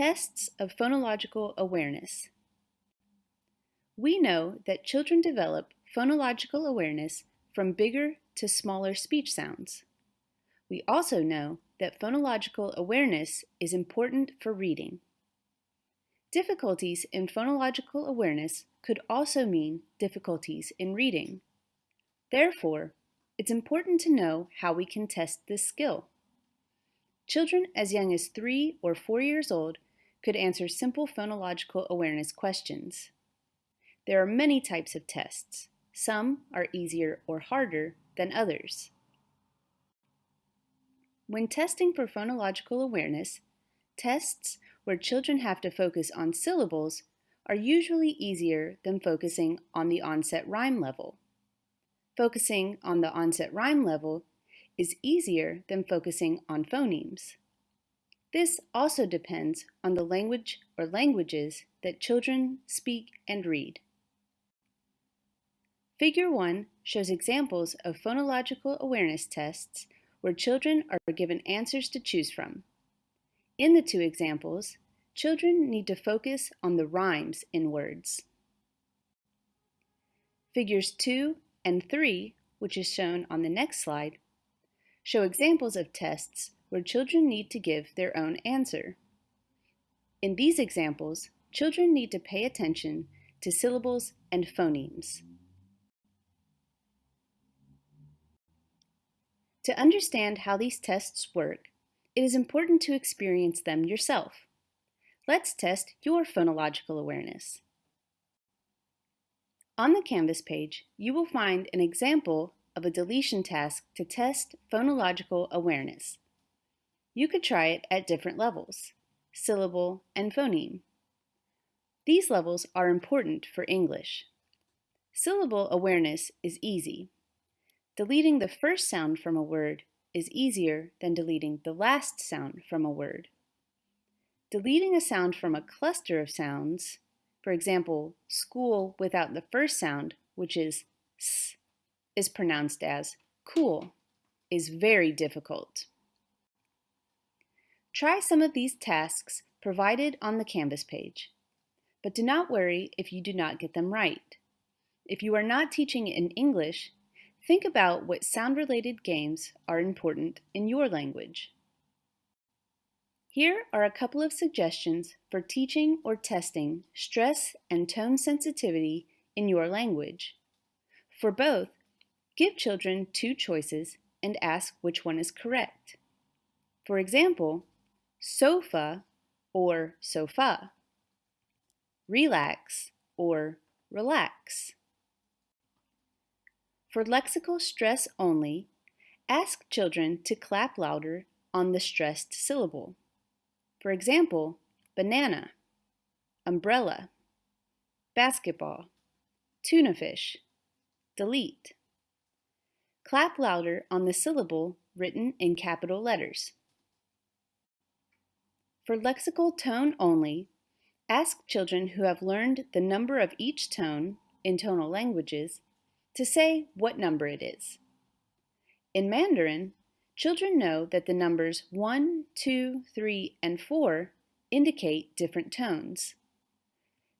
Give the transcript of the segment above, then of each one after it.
Tests of phonological awareness. We know that children develop phonological awareness from bigger to smaller speech sounds. We also know that phonological awareness is important for reading. Difficulties in phonological awareness could also mean difficulties in reading. Therefore, it's important to know how we can test this skill. Children as young as three or four years old could answer simple phonological awareness questions. There are many types of tests. Some are easier or harder than others. When testing for phonological awareness, tests where children have to focus on syllables are usually easier than focusing on the onset rime level. Focusing on the onset rime level is easier than focusing on phonemes. This also depends on the language or languages that children speak and read. Figure 1 shows examples of phonological awareness tests where children are given answers to choose from. In the two examples, children need to focus on the rhymes in words. Figures 2 and 3, which is shown on the next slide, show examples of tests where children need to give their own answer. In these examples, children need to pay attention to syllables and phonemes. To understand how these tests work, it is important to experience them yourself. Let's test your phonological awareness. On the Canvas page, you will find an example of a deletion task to test phonological awareness. You could try it at different levels, syllable and phoneme. These levels are important for English. Syllable awareness is easy. Deleting the first sound from a word is easier than deleting the last sound from a word. Deleting a sound from a cluster of sounds, for example, school without the first sound, which is s, is pronounced as cool, is very difficult. Try some of these tasks provided on the Canvas page, but do not worry if you do not get them right. If you are not teaching in English, think about what sound-related games are important in your language. Here are a couple of suggestions for teaching or testing stress and tone sensitivity in your language. For both, Give children two choices and ask which one is correct. For example, sofa or sofa, relax or relax. For lexical stress only, ask children to clap louder on the stressed syllable. For example, banana, umbrella, basketball, tuna fish, delete. Clap louder on the syllable written in capital letters. For lexical tone only, ask children who have learned the number of each tone in tonal languages to say what number it is. In Mandarin, children know that the numbers 1, 2, 3, and 4 indicate different tones.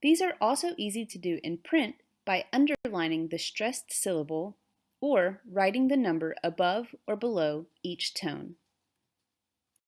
These are also easy to do in print by underlining the stressed syllable or writing the number above or below each tone.